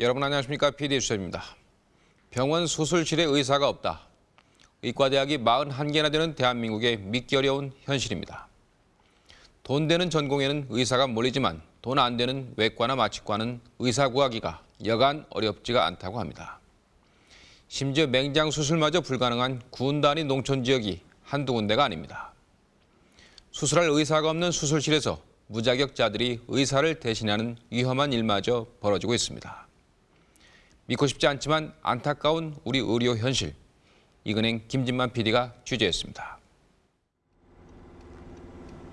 여러분 안녕하십니까? PD 수입니다 병원 수술실에 의사가 없다. 의과대학이 41개나 되는 대한민국의 믿기 어려운 현실입니다. 돈 되는 전공에는 의사가 몰리지만 돈 안 되는 외과나 마취과는 의사 구하기가 여간 어렵지가 않다고 합니다. 심지어 맹장 수술마저 불가능한 군 단위 농촌 지역이 한두 군데가 아닙니다. 수술할 의사가 없는 수술실에서 무자격자들이 의사를 대신하는 위험한 일마저 벌어지고 있습니다. 믿고 싶지 않지만 안타까운 우리 의료 현실. 이근행 김진만 PD가 취재했습니다.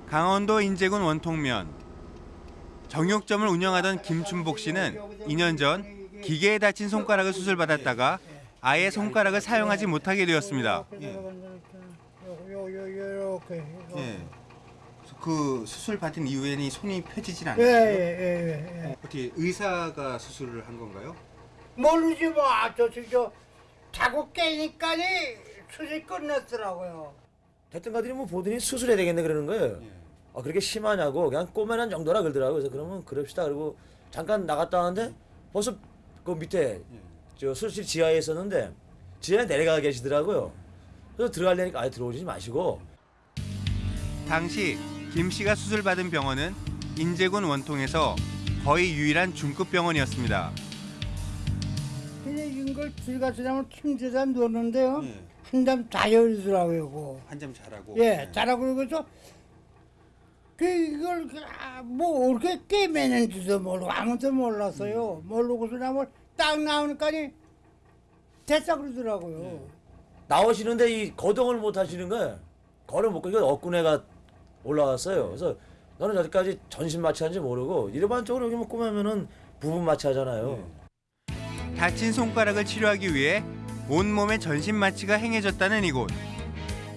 강원도 인제군 원통면 정육점을 운영하던 김춘복 씨는 2년 전 기계에 다친 손가락을 수술받았다가 아예 손가락을 사용하지 못하게 되었습니다. 요요요요렇게 예. 그 수술 받은 이후에는 손이 펴지질 예예 예 예. 어떻게 의사가 수술을 한 건가요? 모르지 뭐저저 자꾸 깨니까니 수술 끝났더라고요. 대뜸가들이 뭐 보더니 수술해야 되겠네 그러는 거예요. 아 그렇게 심하냐고 그냥 꼬매난 정도라 그러더라고요. 그래서 그러면 그럽시다 그리고 잠깐 나갔다 왔는데 벌써 그 밑에 저 수술실 지하에 있었는데 지하에 내려가 계시더라고요. 그래서 들어가려니까 아예 들어오지 마시고 당시 김 씨가 수술받은 병원은 인제군 원통에서 거의 유일한 중급 병원이었습니다. 그냥 이걸 들어가서 나면 침대에다 놓는데요. 한잠 자열이더라고요. 한점 잘하고. 예, 자라고 그래서 그 이걸 그, 아, 뭐 어떻게 깨매는지도 모르고 아무도 몰랐어요. 모르고서 나면 딱 나오니까니 됐다 그러더라고요. 나오시는데 이 거동을 못 하시는 거예요. 걸을 못 걸고 억군에가 올라왔어요. 그래서 너는 여기까지 전신 마취한지 모르고 일반적으로 여기 뭐 꼬매면은 부분 마취하잖아요. 다친 손가락을 치료하기 위해 온몸에 전신 마취가 행해졌다는 이곳.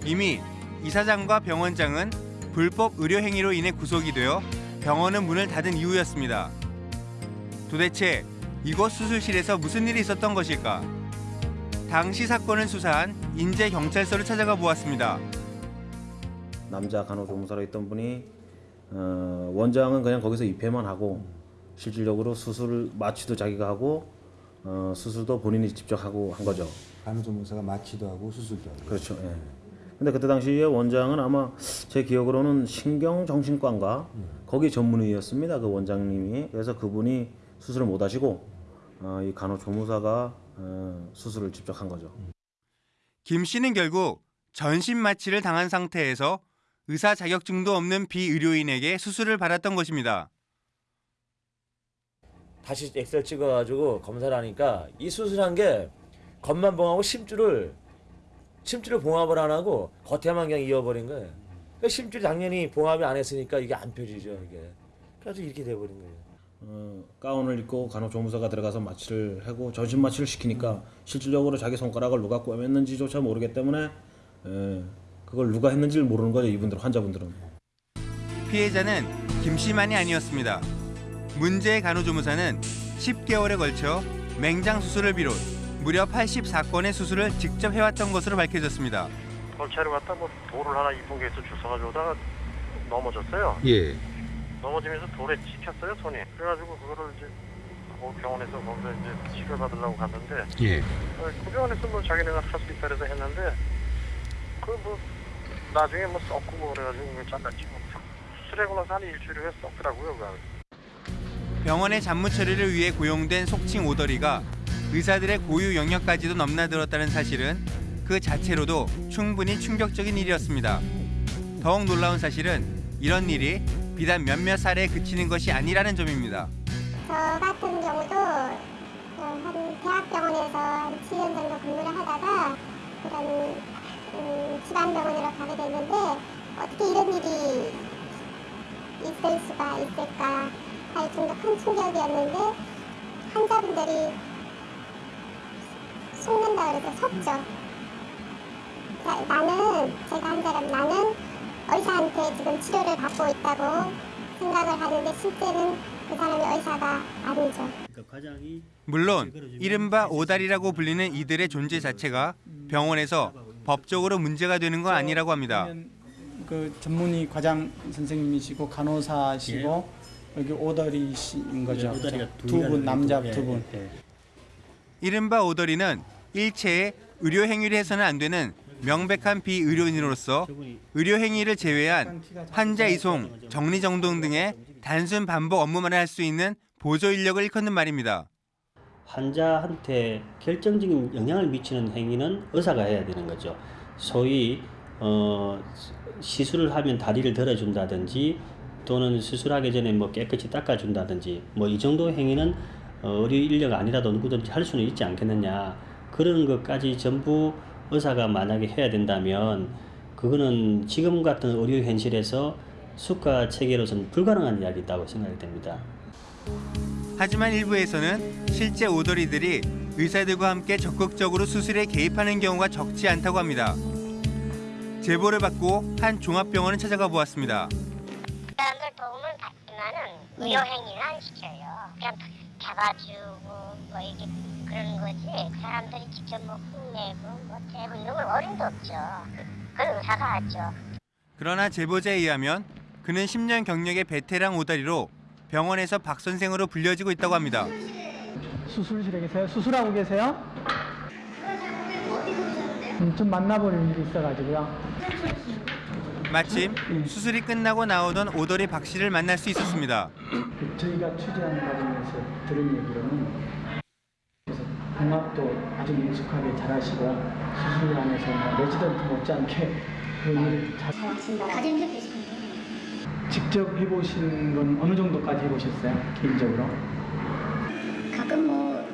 이미 이사장과 병원장은 불법 의료 행위로 인해 구속이 되어 병원은 문을 닫은 이유였습니다. 도대체 이곳 수술실에서 무슨 일이 있었던 것일까? 당시 사건을 수사한 인제 경찰서를 찾아가 보았습니다. 남자 간호조무사로 있던 분이 어, 원장은 그냥 거기서 입회만 하고 실질적으로 수술 마취도 자기가 하고 어, 수술도 본인이 직접 하고 한 거죠. 간호조무사가 마취도 하고 수술도 하고. 그렇죠. 예. 근데 그때 당시에 원장은 아마 제 기억으로는 신경정신과인가 거기 전문의였습니다. 그 원장님이 그래서 그분이 수술을 못 하시고 어, 이 간호조무사가 어, 수술을 직접 한 거죠. 김 씨는 결국 전신 마취를 당한 상태에서 의사 자격증도 없는 비의료인에게 수술을 받았던 것입니다. 다시 엑셀 찍어가지고 검사를 하니까 이 수술한 게 겉만 봉하고 심줄을 심줄을 봉합을 안 하고 겉에만 그냥 이어버린 거예요. 그러니까 심줄이 당연히 봉합이 안 했으니까 이게 안 펴지죠 이게. 그래서 이렇게 돼버린 거예요. 어, 가운을 입고 간호조무사가 들어가서 마취를 하고 전신 마취를 시키니까 실질적으로 자기 손가락을 누가 꿰맸는지조차 모르기 때문에 에, 그걸 누가 했는지를 모르는 거죠 이분들 환자분들은. 피해자는 김 씨만이 아니었습니다. 문제의 간호조무사는 10개월에 걸쳐 맹장 수술을 비롯 무려 84건의 수술을 직접 해왔던 것으로 밝혀졌습니다. 경찰에 갔다 뭐 돌을 하나 이쁜 게 있어 주워가지고 오다가 넘어졌어요. 예. 넘어지면서 돌에 찍혔어요 손이. 그래가지고 그거를 이제 그 병원에서 거기서 이제 치료 받으려고 갔는데 예. 어, 그 병원에서 뭐 자기네가 할 수 있다 그래서 했는데 그 뭐 나중에 뭐 썩고 뭐 그래가지고 그걸 잘랐지 뭐. 수술하고 나서 한 일주일 후에 썩더라고요. 그거. 병원의 잡무 처리를 위해 고용된 속칭 오더리가 의사들의 고유 영역까지도 넘나들었다는 사실은 그 자체로도 충분히 충격적인 일이었습니다. 더욱 놀라운 사실은 이런 일이 비단 몇몇 사례에 그치는 것이 아니라는 점입니다. 저 같은 경우도 어, 한 대학병원에서 7년 정도 근무를 하다가 그런 음, 지방병원으로 가게 됐는데 어떻게 이런 일이 있을 수가 있을까 할 정도 큰 충격이었는데 환자분들이 속는다 그래서 섰죠. 자, 나는 제가 환자라면 나는 의사한테 지금 치료를 받고 있다고 생각을 하는데 실제는 그 사람이 의사가 아니죠. 물론 이른바 오다리라고 불리는 이들의 존재 자체가 병원에서 법적으로 문제가 되는 건 아니라고 합니다. 그 전문의 과장 선생님이시고 간호사시고 여기 오다리 씨인 거죠. 네, 오다리가 두두 개가 분 남자 있고, 두 예, 분. 예. 이른바 오더리는 일체의 의료 행위를 해서는 안 되는 명백한 비의료인으로서 의료 행위를 제외한 환자 이송, 정리 정돈 등의 단순 반복 업무만 할 수 있는 보조 인력을 일컫는 말입니다. 환자한테 결정적인 영향을 미치는 행위는 의사가 해야 되는 거죠. 소위 어, 시술을 하면 다리를 들어준다든지 또는 수술하기 전에 뭐 깨끗이 닦아준다든지 뭐 이 정도 행위는 어, 의료 인력 아니라도 누구든지 할 수는 있지 않겠느냐 그런 것까지 전부 의사가 만약에 해야 된다면 그거는 지금 같은 의료 현실에서 수가 체계로서는 불가능한 이야기 있다고 생각이 됩니다. 하지만 일부에서는 실제 오더리들이 의사들과 함께 적극적으로 수술에 개입하는 경우가 적지 않다고 합니다. 제보를 받고 한 종합병원을 찾아가 보았습니다. 의료 행위는 안 시켜요. 그냥 잡아주고 뭐 이게 그런 거지. 그 사람들이 직접 뭐 흉내고 뭐 째고 이런 건 어림도 없죠. 그- 그건 의사가 하죠. 그러나 제보자에 의하면 그는 10년 경력의 베테랑 오다리로 병원에서 박 선생으로 불려지고 있다고 합니다. 수술실에 계세요? 수술하고 계세요? 음, 좀 만나볼 일이 있어가지고요. 마침 수술이 끝나고 나오던 orderly 박 씨를 만날 수 있었습니다. 그 저희가 취재하는 과정에서 들은 얘기로는 봉합도 아주 능숙하게 잘하시고 수술 안에서 뭐 레지던트 못지않게 그 일을 잘. 직접 해보신 건 어느 정도까지 해보셨어요? 개인적으로? 가끔 뭐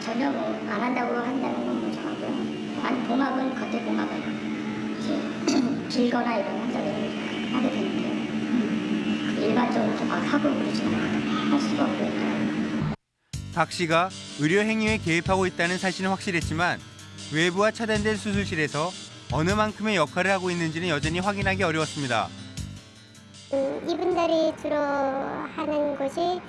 전혀 뭐 안 한다고 한다는 건뭐 정하고요. 아니 봉합은 겉에 봉합은 이제 길거나 이런 환자들은 하게 되는데 일반적으로 좀막 하고 그러지는 할 수가 없고요. 박 씨가 의료 행위에 개입하고 있다는 사실은 확실했지만 외부와 차단된 수술실에서 어느 만큼의 역할을 하고 있는지는 여전히 확인하기 어려웠습니다. 음, 이분들이 주로 하는 곳이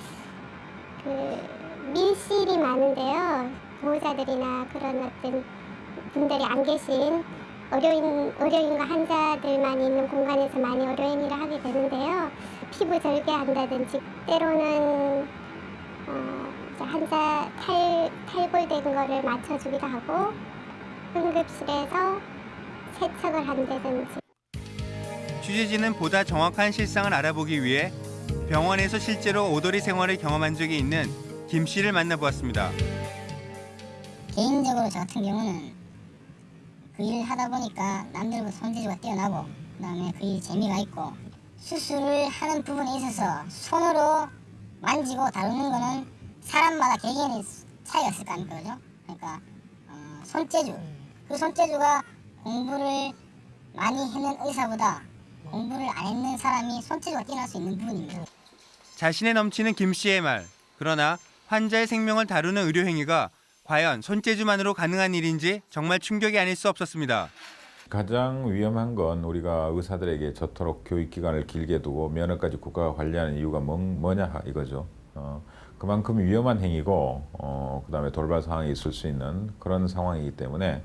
그 밀실이 많은데요. 보호자들이나 그런 어떤 분들이 안 계신 의료인, 의료인과 환자들만 있는 공간에서 많이 의료 행위를 하게 되는데요. 피부 절개한다든지 때로는 어, 환자 탈, 탈골된 거를 맞춰주기도 하고 응급실에서 세척을 한다든지 취재진은 보다 정확한 실상을 알아보기 위해 병원에서 실제로 오더리 생활을 경험한 적이 있는 김 씨를 만나보았습니다. 개인적으로 저 같은 경우는 그 일을 하다 보니까 남들보다 손재주가 뛰어나고 그 다음에 그일 재미가 있고 수술을 하는 부분에 있어서 손으로 만지고 다루는 거는 사람마다 개개인의 차이가 있을 거 아닙니까 그죠? 그러니까 어, 손재주 그 손재주가 공부를 많이 했는 의사보다 공부를 안 했는 사람이 손재주가 뛰어날 수 있는 부분입니다. 자신에 넘치는 김 씨의 말. 그러나 환자의 생명을 다루는 의료 행위가 과연 손재주만으로 가능한 일인지 정말 충격이 아닐 수 없었습니다. 가장 위험한 건 우리가 의사들에게 저토록 교육 기간을 길게 두고 면허까지 국가가 관리하는 이유가 뭐, 뭐냐 이거죠. 어, 그만큼 위험한 행위고 어, 그다음에 돌발 상황이 있을 수 있는 그런 상황이기 때문에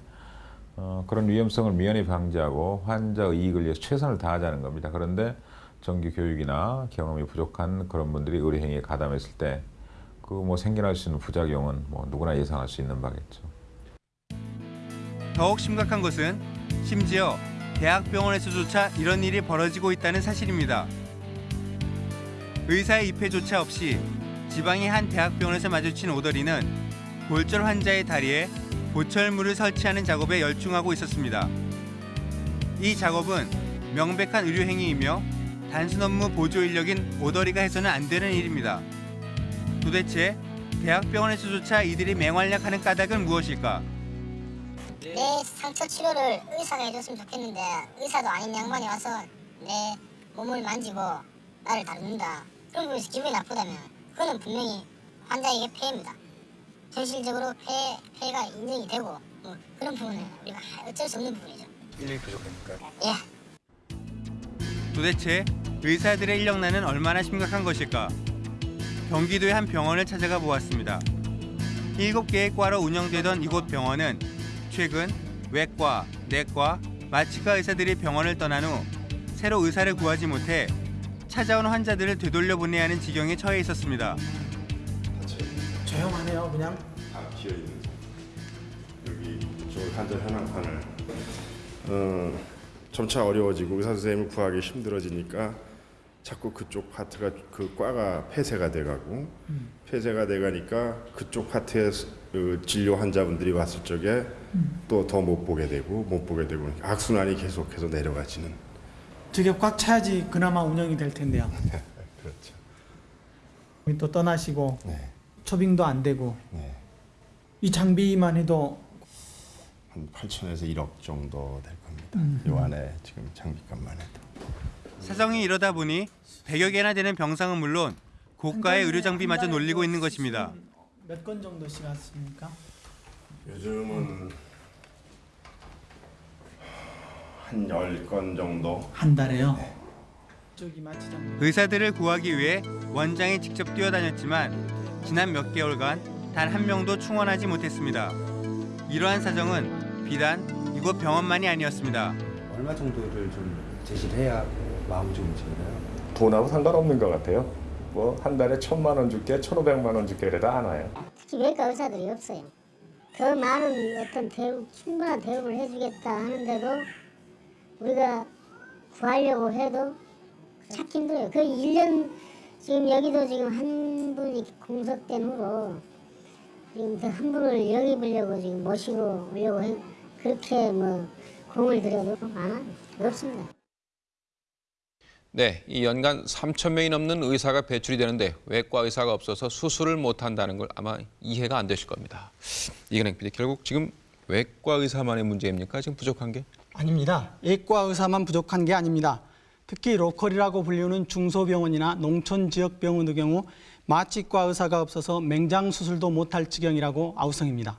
어, 그런 위험성을 미연히 방지하고 환자 이익을 위해서 최선을 다하자는 겁니다. 그런데 정규 교육이나 경험이 부족한 그런 분들이 의료 행위에 가담했을 때 그 뭐 생겨날 수 있는 부작용은 뭐 누구나 예상할 수 있는 바겠죠. 더욱 심각한 것은 심지어 대학병원에서조차 이런 일이 벌어지고 있다는 사실입니다. 의사의 입회조차 없이 지방의 한 대학병원에서 마주친 오더리는 골절 환자의 다리에 보철물을 설치하는 작업에 열중하고 있었습니다. 이 작업은 명백한 의료 행위이며 단순 업무 보조 인력인 오더리가 해서는 안 되는 일입니다. 도대체 대학병원에서조차 이들이 맹활약하는 까닭은 무엇일까? 내 상처 치료를 의사가 해줬으면 좋겠는데 의사도 아닌 양반이 와서 내 몸을 만지고 나를 다룬다. 그런 부분에서 기분이 나쁘다면 그거는 분명히 환자에게 폐해입니다. 현실적으로 폐, 폐가 인정이 되고 뭐 그런 부분은 우리가 어쩔 수 없는 부분이죠. 인력이 부족하니까. 예. 도대체 의사들의 인력난은 얼마나 심각한 것일까? 경기도의 한 병원을 찾아가 보았습니다. 일곱 개의 과로 운영되던 이곳 병원은 최근 외과, 내과, 마취과 의사들이 병원을 떠난 후 새로 의사를 구하지 못해 찾아온 환자들을 되돌려 보내야 하는 지경에 처해 있었습니다. 조용하네요, 그냥. 다 비어 있는 여기 이쪽을 환자 현황판을 어, 점차 어려워지고 의사 선생님을 구하기 힘들어지니까 자꾸 그쪽 파트가 그 과가 폐쇄가 돼가고 폐쇄가 돼가니까 그쪽 파트에 그 진료 환자분들이 왔을 적에 또더 못 보게 되고 못 보게 되고 악순환이 계속해서 내려가지는 저게 꽉 차야지 그나마 운영이 될 텐데요. 그렇죠. 또 떠나시고 네. 초빙도 안 되고 네. 이 장비만 해도 한 8천에서 1억 정도 될 겁니다. 음. 요 안에 지금 장비값만 해도. 사정이 이러다 보니 100여 개나 되는 병상은 물론 고가의 의료 장비마저 놀리고 있는 것입니다. 몇 건 정도씩 왔습니까? 요즘은 한 10건 정도 한 달에요. 네. 의사들을 구하기 위해 원장에 직접 뛰어다녔지만 지난 몇 개월간 단 한 명도 충원하지 못했습니다. 이러한 사정은 비단 이곳 병원만이 아니었습니다. 얼마 정도를 좀 제시를 해야 마음이 좀 움직이나요? 돈하고 상관없는 것 같아요. 뭐 한 달에 천만 원 줄게, 천오백만 원 줄게 그래도 안 와요. 특히 외과 의사들이 없어요. 더 많은 어떤 대우, 충분한 대우를 해주겠다 하는데도 우리가 구하려고 해도 찾기 힘들어요. 그 1년 지금 여기도 지금 한 분이 공석된 후로 지금 그 한 분을 영입으려고 지금 모시고 오려고 해, 그렇게 뭐 공을 들여도 많아요. 없습니다. 네, 이 연간 3천 명이 넘는 의사가 배출이 되는데 외과 의사가 없어서 수술을 못 한다는 걸 아마 이해가 안 되실 겁니다. 이근행 PD 결국 지금 외과 의사만의 문제입니까? 지금 부족한 게? 아닙니다. 예과 의사만 부족한 게 아닙니다. 특히 로컬이라고 불리우는 중소병원이나 농촌 지역 병원의 경우 마취과 의사가 없어서 맹장 수술도 못할 지경이라고 아우성입니다.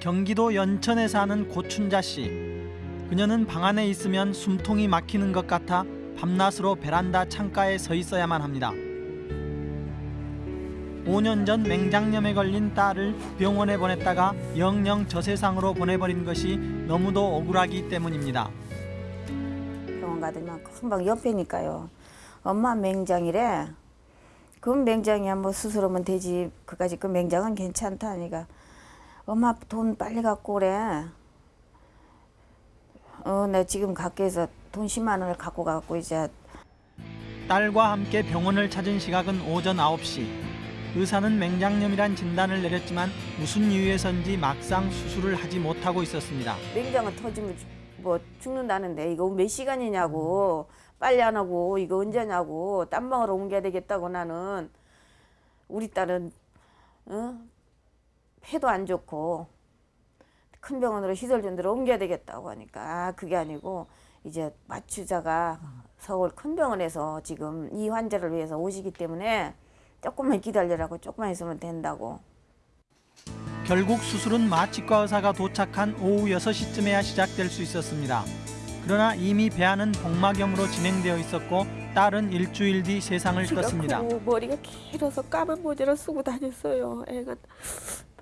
경기도 연천에 사는 고춘자 씨. 그녀는 방 안에 있으면 숨통이 막히는 것 같아 밤낮으로 베란다 창가에 서 있어야만 합니다. 5년 전 맹장염에 걸린 딸을 병원에 보냈다가 영영 저 세상으로 보내버린 것이 너무도 억울하기 때문입니다. 병원 가더니만 금방 옆에니까요. 엄마 맹장이래. 그럼 맹장이야 뭐 수술하면 되지. 그까지 그 맹장은 괜찮다니까. 엄마 돈 빨리 갖고 오래. 어, 나 지금 학교에서 돈 10만 원을 갖고 가고 이제 딸과 함께 병원을 찾은 시각은 오전 9시. 의사는 맹장염이란 진단을 내렸지만 무슨 이유에선지 막상 수술을 하지 못하고 있었습니다. 맹장은 터지면 죽- 뭐 죽는다는데 이거 몇 시간이냐고 빨리 안 하고 이거 언제냐고 딴 방으로 옮겨야 되겠다고 나는 우리 딸은 어? 폐도 안 좋고 큰 병원으로 시설준대로 옮겨야 되겠다고 하니까 아, 그게 아니고 이제 마취자가 서울 큰 병원에서 지금 이 환자를 위해서 오시기 때문에 조금만 기다리라고 조금만 있으면 된다고 결국 수술은 마취과 의사가 도착한 오후 6시쯤에야 시작될 수 있었습니다. 그러나 이미 배아는 복막염으로 진행되어 있었고 딸은 일주일 뒤 세상을 떴습니다. 머리가 길어서 까만 모자를 쓰고 다녔어요. 애가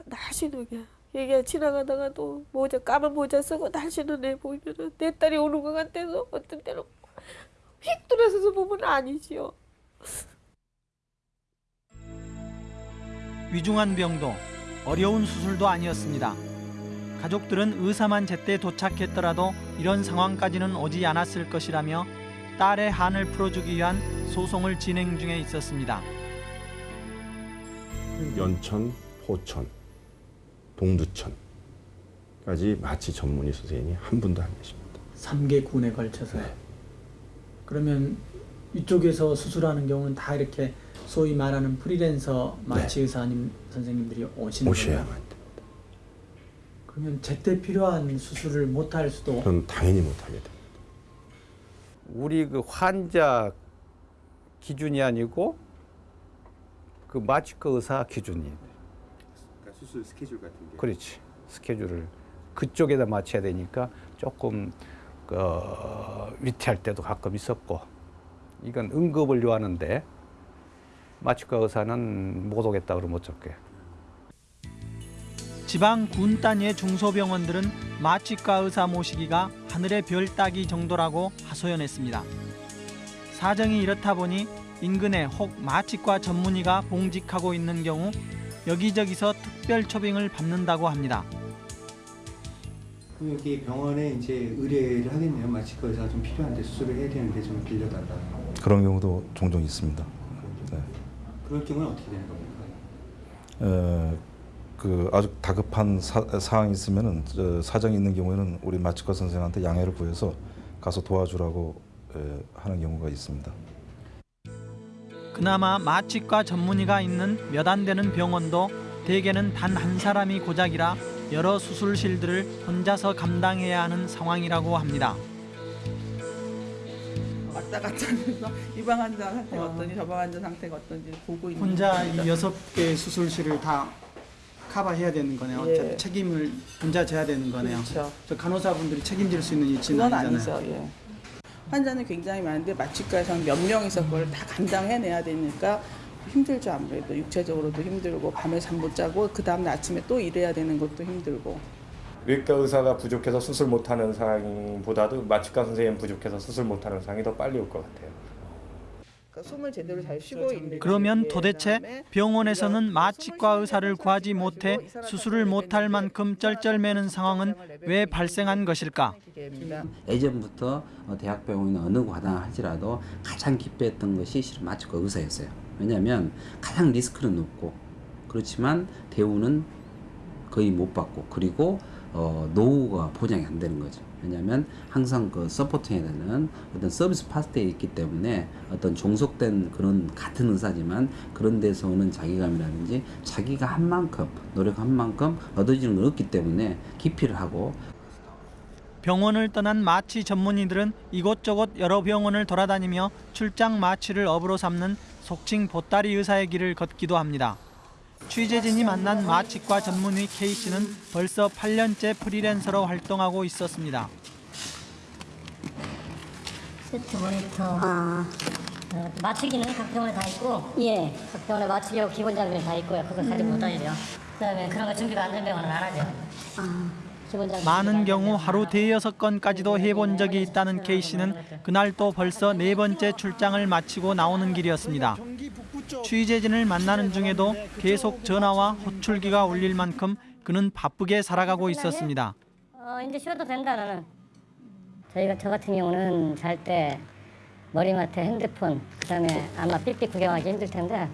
날씬하게. 얘가 지나가다가 또 모자 까만 모자 쓰고 날씬한 애 보면은 내 딸이 오는 것 같아서 어떤 때는 휙 들어서서 보면 아니지요. 위중한 병도 어려운 수술도 아니었습니다. 가족들은 의사만 제때 도착했더라도 이런 상황까지는 오지 않았을 것이라며 딸의 한을 풀어주기 위한 소송을 진행 중에 있었습니다. 연천, 포천, 동두천까지 마취 전문의 선생님이 한 분도 안 계십니다. 3개 군에 걸쳐서. 그러면 이쪽에서 수술하는 경우는 다 이렇게 소위 말하는 프리랜서 마취 의사님 선생님들이 오시는 오셔야만 거예요? 그러면 제때 필요한 수술을 못 할 수도 그건 당연히 못하게 됩니다. 우리 그 환자 기준이 아니고 그 마취과 의사 기준이. 그러니까 수술 스케줄 같은 게. 그렇지. 스케줄을 그쪽에다 맞춰야 되니까 조금 그 위태할 때도 가끔 있었고 이건 응급을 요하는데 마취과 의사는 못 오겠다 그러면 어쩔게. 지방 군 단위의 중소병원들은 마취과 의사 모시기가 하늘의 별 따기 정도라고 하소연했습니다. 사정이 이렇다 보니 인근에 혹 마취과 전문의가 봉직하고 있는 경우 여기저기서 특별 초빙을 받는다고 합니다. 여기 병원에 이제 의뢰를 하겠네요. 마취과 의사가 좀 필요한데 수술을 해야 되는데 좀 빌려달라. 그런 경우도 종종 있습니다. 네. 그럴 경우는 어떻게 되는 겁니까? 어, 그 아주 다급한 사, 사항이 있으면은 저 사정이 있는 경우에는 우리 마취과 선생한테 양해를 구해서 가서 도와주라고 에, 하는 경우가 있습니다. 그나마 마취과 전문의가 있는 몇 안 되는 병원도 대개는 단 한 사람이 고작이라 여러 수술실들을 혼자서 감당해야 하는 상황이라고 합니다. 왔다 갔다 하면서 이 방 환자 상태가 어 떤지 저 방 환자 상태가 어떤지 보고 있는 혼자. 이 여섯 개 수술실을 다 커버해야 되는 거네요. 예. 책임을 혼자 져야 되는 거네요. 그렇죠. 저 간호사분들이 책임질 수 있는 위치는 아니잖아요. 아니죠. 예. 환자는 굉장히 많은데 마취과에서는 몇 명이서 그걸 다 감당해내야 되니까 힘들죠 아무래도 육체적으로도 힘들고 밤에 잠 못 자고 그 다음날 아침에 또 일해야 되는 것도 힘들고 외과 의사가 부족해서 수술 못하는 상황보다도 마취과 선생님 부족해서 수술 못하는 상황이 더 빨리 올 것 같아요. 그러니까 숨을 제대로 잘 쉬고 있는 그러면 도대체 병원에서는 마취과 의사를 구하지 못해 수술을 못할 만큼 쩔쩔매는 상황은 왜 발생한 것일까? 예전부터 어, 대학병원이나 어느 과당 할지라도 가장 기피했던 것이 실은 마취과 의사였어요. 왜냐하면 가장 리스크는 높고 그렇지만 대우는 거의 못 받고 그리고 어, 노후가 보장이 안 되는 거죠. 왜냐하면 항상 그 되는 어떤 서비스 파트에 있기 때문에 어떤 종속된 그런 같은 의사지만 그런 데서 오는 자기감이라든지 자기가 한 만큼 노력한 만큼 얻어지는 건 없기 때문에 기피를 하고 병원을 떠난 마취 전문의들은 이곳저곳 여러 병원을 돌아다니며 출장 마취를 업으로 삼는 속칭 보따리 의사의 길을 걷기도 합니다. 취재진이 만난 마취과 전문의 K씨는 벌써 8년째 프리랜서로 활동하고 있었습니다. 세트 모니터. 어, 맞추기는 각 병원에 다 있고, 예. 각 병원에 맞추기하고 기본 장비는 다 있고요. 그거 가지고 못 다니죠. 그다음에 그런 거 준비가 안 된 병원은 안 하죠. 장비. 많은 경우 하루 대여섯 건까지도 해본 적이 있다는 K씨는 그날 또 벌써 네 번째 출장을 마치고 나오는 길이었습니다. 취재진을 만나는 중에도 계속 전화와 호출기가 울릴 만큼 그는 바쁘게 살아가고 있었습니다. 어, 이제 쉬어도 된다 나는. 저희가 저 같은 경우는 잘 때 머리맡에 핸드폰, 그다음에 아마 삑삑 구경하기 힘들 텐데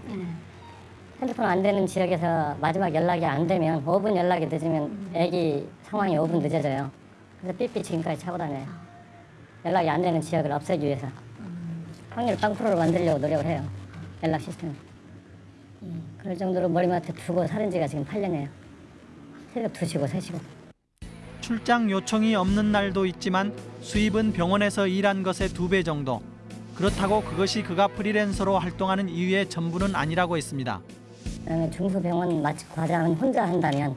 핸드폰 안 되는 지역에서 마지막 연락이 안 되면 5분 연락이 늦으면 애기 상황이 5분 늦어져요. 그래서 삑삑 지금까지 차고 다녀요. 연락이 안 되는 지역을 없애기 위해서 확률 0%로 만들려고 노력을 해요. 연락 시스템. 그럴 정도로 머리맡에 두고 살은 지가 지금 8년이에요. 새벽 2시고 3시고. 출장 요청이 없는 날도 있지만 수입은 병원에서 일한 것의 두 배 정도. 그렇다고 그것이 그가 프리랜서로 활동하는 이유의 전부는 아니라고 했습니다. 그다음에 중소병원 마취 과장은 혼자 한다면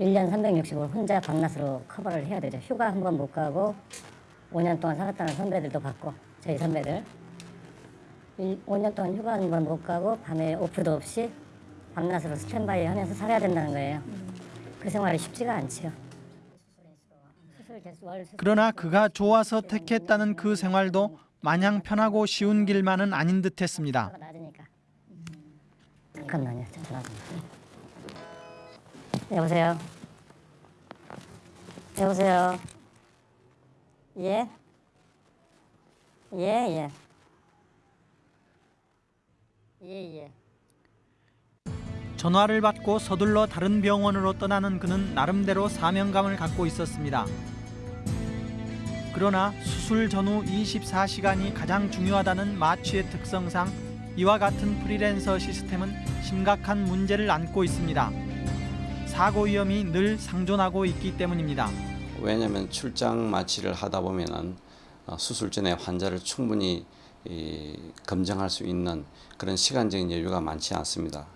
1년 365일 혼자 밤낮으로 커버를 해야 되죠. 휴가 한 번 못 가고 5년 동안 살았다는 선배들도 받고 저희 선배들 5년 동안 휴가 한 번 못 가고 밤에 오프도 없이 밤낮으로 스탠바이 하면서 살아야 된다는 거예요. 그 생활이 쉽지가 않지요. 그러나 그가 좋아서 택했다는 그 생활도 마냥 편하고 쉬운 길만은 아닌 듯했습니다. 잠깐만요. 여보세요. 여보세요. 예? 예, 예. 예, 예. 전화를 받고 서둘러 다른 병원으로 떠나는 그는 나름대로 사명감을 갖고 있었습니다. 그러나 수술 전후 24시간이 가장 중요하다는 마취의 특성상 이와 같은 프리랜서 시스템은 심각한 문제를 안고 있습니다. 사고 위험이 늘 상존하고 있기 때문입니다. 왜냐하면 출장 마취를 하다 보면은 어, 수술 전에 환자를 충분히 이, 검증할 수 있는 그런 시간적인 여유가 많지 않습니다.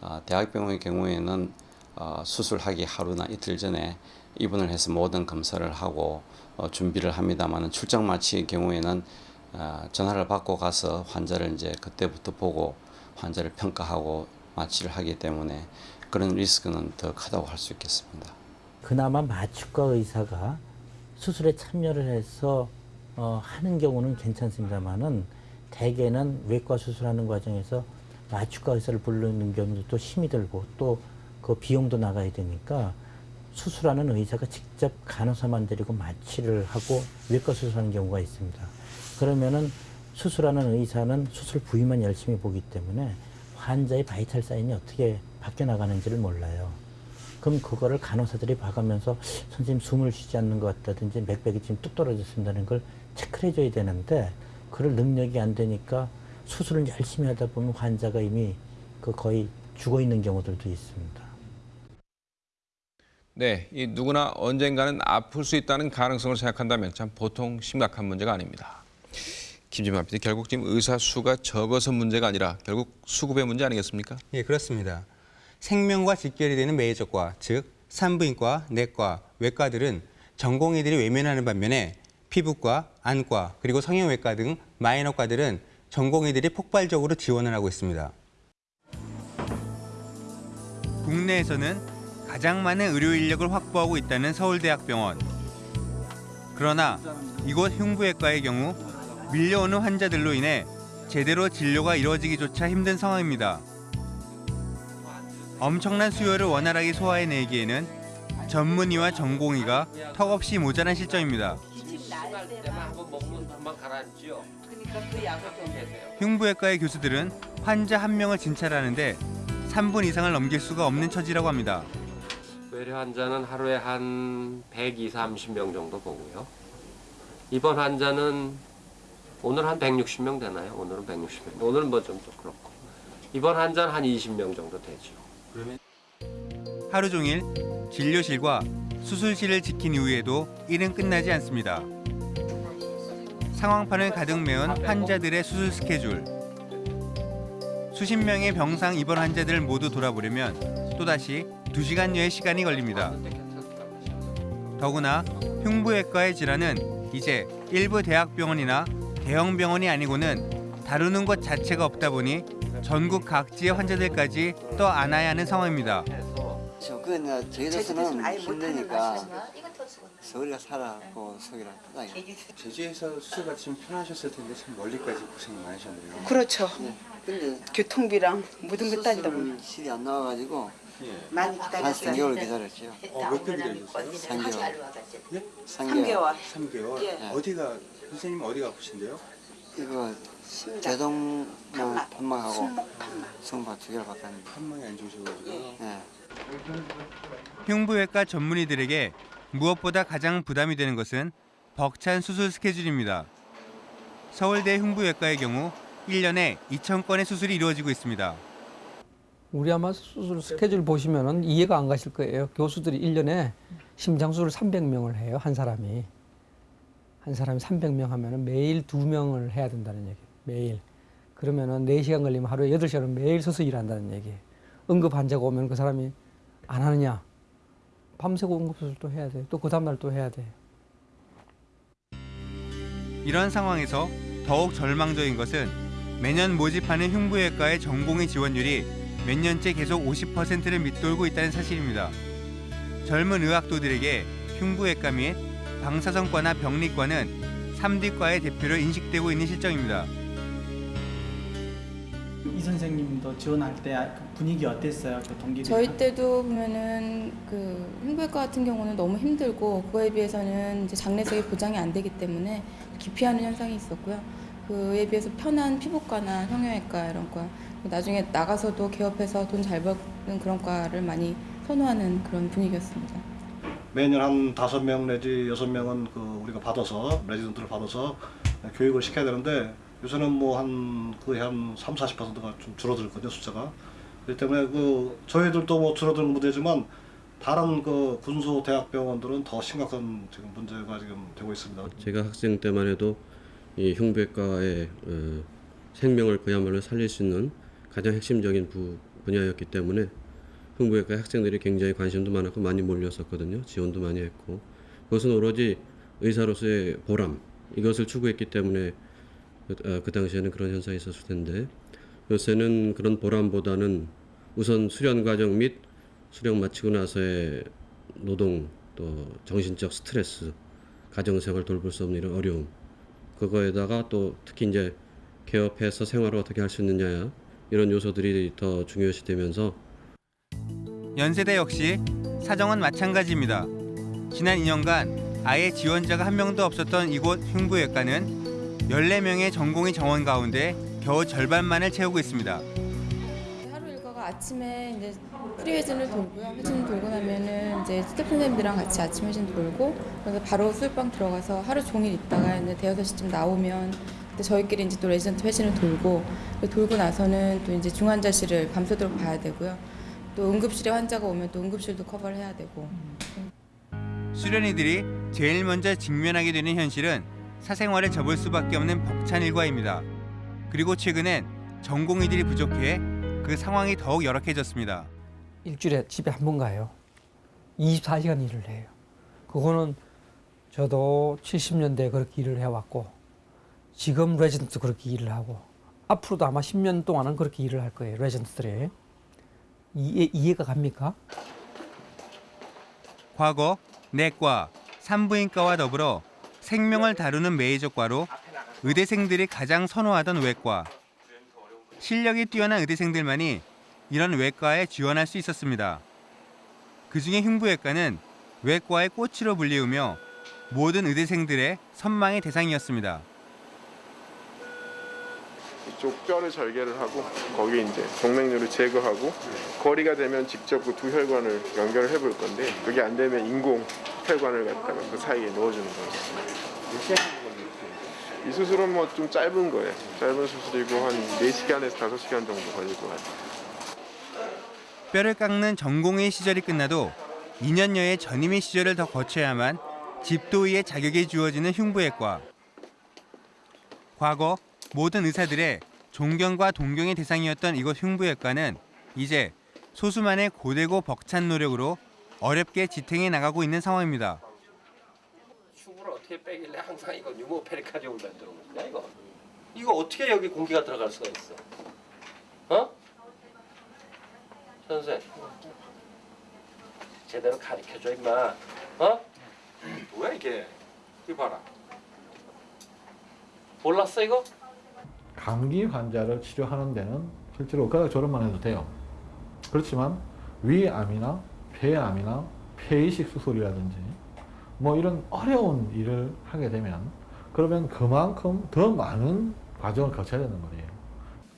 어, 대학병원의 경우에는 어, 수술하기 하루나 이틀 전에 입원을 해서 모든 검사를 하고 어, 준비를 합니다만 출장 마취의 경우에는 어, 전화를 받고 가서 환자를 이제 그때부터 보고 환자를 평가하고 마취를 하기 때문에 그런 리스크는 더 크다고 할 수 있겠습니다. 그나마 마취과 의사가 수술에 참여를 해서 어, 하는 경우는 괜찮습니다만은 대개는 외과 수술하는 과정에서 마취과 의사를 부르는 경우도 힘이 들고 또 그 비용도 나가야 되니까 수술하는 의사가 직접 간호사만 데리고 마취를 하고 외과 수술하는 경우가 있습니다. 그러면은 수술하는 의사는 수술 부위만 열심히 보기 때문에 환자의 바이탈 사인이 어떻게 바뀌어 나가는지를 몰라요. 그럼 그거를 간호사들이 봐가면서 선생님 숨을 쉬지 않는 것 같다든지 맥박이 지금 뚝 떨어졌습니다는 걸 체크를 해줘야 되는데 그럴 능력이 안 되니까 수술을 열심히 하다 보면 환자가 이미 그 거의 죽어 있는 경우들도 있습니다. 네, 이 누구나 언젠가는 아플 수 있다는 가능성을 생각한다면 참 보통 심각한 문제가 아닙니다. 김진만 PD, 결국 지금 의사 수가 적어서 문제가 아니라 결국 수급의 문제 아니겠습니까? 예, 그렇습니다. 생명과 직결이 되는 메이저과, 즉 산부인과, 내과, 외과들은 전공의들이 외면하는 반면에 피부과, 안과, 그리고 성형외과 등 마이너과들은 전공의들이 폭발적으로 지원을 하고 있습니다. 국내에서는 가장 많은 의료 인력을 확보하고 있다는 서울대학병원. 그러나 이곳 흉부외과의 경우 밀려오는 환자들로 인해 제대로 진료가 이루어지기조차 힘든 상황입니다. 엄청난 수요를 원활하게 소화해내기에는 전문의와 전공의가 턱없이 모자란 실정입니다. 흉부외과의 교수들은 환자 한 명을 진찰하는데 3분 이상을 넘길 수가 없는 처지라고 합니다. 외래 환자는 하루에 한 120, 30명 정도 보고요. 입원 환자는 오늘 한 160명 되나요? 오늘은 160명. 오늘은 뭐 좀 그렇고. 입원 환자는 한 20명 정도 되죠. 하루 종일 진료실과 수술실을 지킨 이후에도 일은 끝나지 않습니다. 상황판을 가득 메운 환자들의 수술 스케줄. 수십 명의 병상 입원 환자들을 모두 돌아보려면 또다시 2시간여의 시간이 걸립니다. 더구나 흉부외과의 질환은 이제 일부 대학병원이나 대형 병원이 아니고는 다루는 곳 자체가 없다 보니 전국 각지의 환자들까지 떠 안아야 하는 상황입니다. 그냥 제주도서는 힘드니까 서울에 살아고 서울이라 편하게. 제주에서 수술 받으면 편하셨을 텐데 참 멀리까지 고생 많으셨네요. 그렇죠. 근데 교통비랑 모든 거 따지다 보면 실이 안 나와가지고 많이 한 기다렸어요. 3개월 기다렸죠. 어, 몇개 기다리셨어요? 3개월. 네? 3개월. 3개월? 예. 어디가 선생님 어디가 아프신데요? 이거 제동 판막하고 성박 두 개를 받았는데 판막이 안 좋으셔가지고. 네. 흉부외과 전문의들에게 무엇보다 가장 부담이 되는 것은 벅찬 수술 스케줄입니다. 서울대 흉부외과의 경우 1년에 2,000건의 수술이 이루어지고 있습니다. 우리 아마 수술 스케줄 보시면은 이해가 안 가실 거예요. 교수들이 1년에 심장수를 300명을 해요. 한 사람이. 한 사람이 300명 하면은 매일 2명을 해야 된다는 얘기예요. 매일. 그러면은 4시간 걸리면 하루에 8시간은 매일 서서 일한다는 얘기예요. 응급 환자가 오면 그 사람이 안 하느냐? 밤새고 응급수술도 해야 돼. 또 그 다음날 또 해야 돼. 이런 상황에서 더욱 절망적인 것은 매년 모집하는 흉부외과의 전공의 지원율이 몇 년째 계속 50%를 밑돌고 있다는 사실입니다. 젊은 의학도들에게 흉부외과 및 방사선과나 병리과는 3D과의 대표로 인식되고 있는 실정입니다. 이 선생님도 지원할 때그 분위기 어땠어요? 그 동기들 저희 때도 보면은 그 흉부외과 같은 경우는 너무 힘들고 그거에 비해서는 이제 장례석이 보장이 안 되기 때문에 기피하는 현상이 있었고요. 그에 비해서 편한 피부과나 성형외과 이런 과 나중에 나가서도 개업해서 돈 잘 버는 그런 과를 많이 선호하는 그런 분위기였습니다. 매년 한 다섯 명 내지 여섯 명은 그 우리가 받아서 레지던트를 받아서 교육을 시켜야 되는데 요새는 뭐 한 거의 한 3, 40%가 좀 줄어들거든요 숫자가. 그렇기 때문에 그 저희들도 뭐 줄어드는 문제지만 다른 그 군소 대학병원들은 더 심각한 지금 문제가 지금 되고 있습니다. 제가 학생 때만 해도 이 흉부외과의 어, 생명을 그야말로 살릴 수 있는 가장 핵심적인 부, 분야였기 때문에 흉부외과 학생들이 굉장히 관심도 많았고 많이 몰렸었거든요. 지원도 많이 했고 그것은 오로지 의사로서의 보람 이것을 추구했기 때문에 그, 어, 그 당시에는 그런 현상이 있었을 텐데 요새는 그런 보람보다는 우선 수련 과정 및 수련 마치고 나서의 노동 또 정신적 스트레스 가정생활 돌볼 수 없는 이런 어려움 그거에다가 또 특히 이제 개업해서 생활을 어떻게 할 수 있느냐 이런 요소들이 더 중요시 되면서 연세대 역시 사정은 마찬가지입니다. 지난 2년간 아예 지원자가 한 명도 없었던 이곳 흉부외과는 14명의 전공의 정원 가운데 겨우 절반만을 채우고 있습니다. 하루 일과가 아침에 이제 pre회진을 돌고요. 회진을 돌고 나면은 이제 스태프 선생님들이랑 같이 아침 회진 돌고 그래서 바로 수술방 들어가서 하루 종일 있다가 이제 대여섯 시쯤 나오면 저희끼리 이제 또 레지던트 회진을 돌고 돌고 나서는 또 이제 중환자실을 밤새도록 봐야 되고요. 또 응급실에 환자가 오면 또 응급실도 커버를 해야 되고 수련의들이 제일 먼저 직면하게 되는 현실은 사생활을 접을 수밖에 없는 벅찬 일과입니다. 그리고 최근엔 전공의들이 부족해 그 상황이 더욱 열악해졌습니다. 일주일에 집에 한 번 가요. 24시간 일을 해요. 그거는 저도 70년대에 그렇게 일을 해왔고 지금 레전드도 그렇게 일을 하고 앞으로도 아마 10년 동안은 그렇게 일을 할 거예요. 레전드들이. 이해, 이해가 갑니까? 과거 내과, 산부인과와 더불어 생명을 다루는 메이저과로 의대생들이 가장 선호하던 외과. 실력이 뛰어난 의대생들만이 이런 외과에 지원할 수 있었습니다. 그중에 흉부외과는 외과의 꽃으로 불리우며 모든 의대생들의 선망의 대상이었습니다. 이쪽 뼈를 절개를 하고 거기에 이제 동맥류를 제거하고 거리가 되면 직접 그 두 혈관을 연결을 해볼 건데 그게 안 되면 인공 혈관을 갖다가 그 사이에 넣어주는 거예요. 이 수술은 뭐 좀 짧은 거예요. 짧은 수술이고 한 4시간에서 5시간 정도 걸릴 것 같아요. 뼈를 깎는 전공의 시절이 끝나도 2년여의 전임의 시절을 더 거쳐야만 집도의의 자격이 주어지는 흉부외과. 과거 모든 의사들의 존경과 동경의 대상이었던 이곳 흉부외과는 이제 소수만의 고되고 벅찬 노력으로 어렵게 지탱해 나가고 있는 상황입니다. 흉부를 어떻게 빼길래 항상 이거 유모 페리카디움을 만들어 놓냐 이거 이거 어떻게 여기 공기가 들어갈 수가 있어 어? 선생 제대로 가르쳐줘 임마 어? 뭐야 이게 이거 봐라 몰랐어 이거? 감기 환자를 치료하는 데는 실제로 의과대학 졸업만 해도 돼요. 그렇지만 위암이나 폐암이나 폐이식 수술이라든지 뭐 이런 어려운 일을 하게 되면 그러면 그만큼 더 많은 과정을 거쳐야 되는 거예요.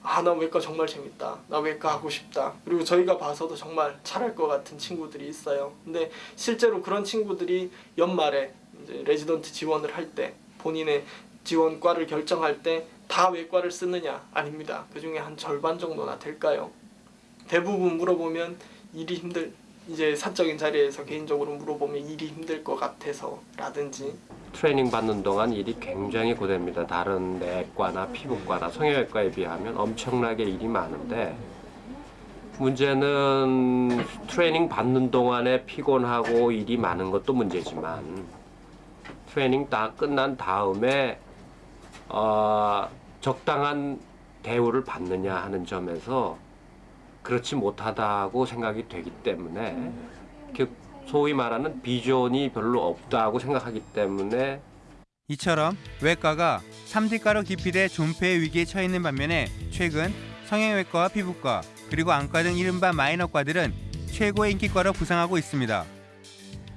아, 나 외과 정말 재밌다. 나 외과 하고 싶다. 그리고 저희가 봐서도 정말 잘할 것 같은 친구들이 있어요. 근데 실제로 그런 친구들이 연말에 레지던트 지원을 할 때 본인의 지원과를 결정할 때 다 외과를 쓰느냐? 아닙니다. 그 중에 한 절반 정도나 될까요? 대부분 물어보면 일이 힘들 이제 사적인 자리에서 개인적으로 물어보면 일이 힘들 것 같아서 라든지 트레이닝 받는 동안 일이 굉장히 고됩니다. 다른 내과나 피부과나 성형외과에 비하면 엄청나게 일이 많은데 문제는 트레이닝 받는 동안에 피곤하고 일이 많은 것도 문제지만 트레이닝 다 끝난 다음에 어, 적당한 대우를 받느냐 하는 점에서 그렇지 못하다고 생각이 되기 때문에 그 소위 말하는 비전이 별로 없다고 생각하기 때문에 이처럼 외과가 3D과로 기피돼 존폐의 위기에 처해 있는 반면에 최근 성형외과와 피부과 그리고 안과 등 이른바 마이너과들은 최고의 인기과로 부상하고 있습니다.